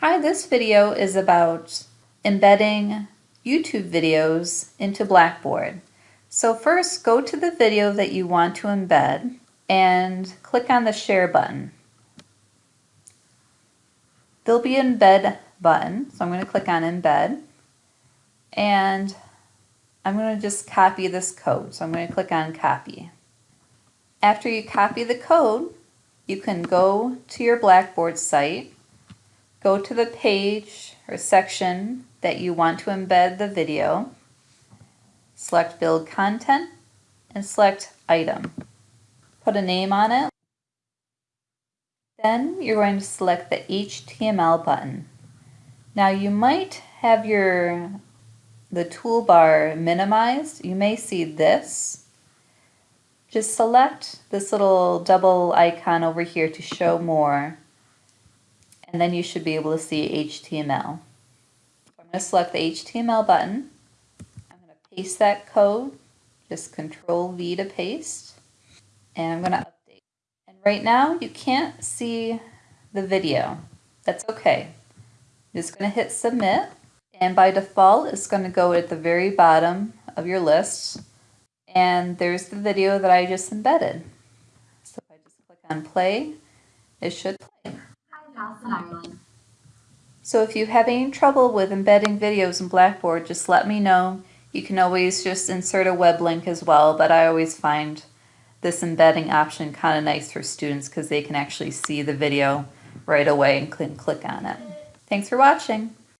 Hi, this video is about embedding YouTube videos into Blackboard. So first go to the video that you want to embed and click on the share button. There'll be an embed button, so I'm going to click on embed and I'm going to just copy this code. So I'm going to click on copy. After you copy the code, you can go to your Blackboard site Go to the page or section that you want to embed the video. Select Build Content and select Item. Put a name on it. Then you're going to select the HTML button. Now you might have your the toolbar minimized. You may see this. Just select this little double icon over here to show more and then you should be able to see HTML. I'm going to select the HTML button. I'm going to paste that code, just Control V to paste, and I'm going to update. And right now you can't see the video. That's okay. I'm just going to hit submit, and by default it's going to go at the very bottom of your list, and there's the video that I just embedded. So if I just click on play, it should play. Ireland. So if you have any trouble with embedding videos in Blackboard, just let me know. You can always just insert a web link as well, but I always find this embedding option kind of nice for students because they can actually see the video right away and click on it. Thanks for watching.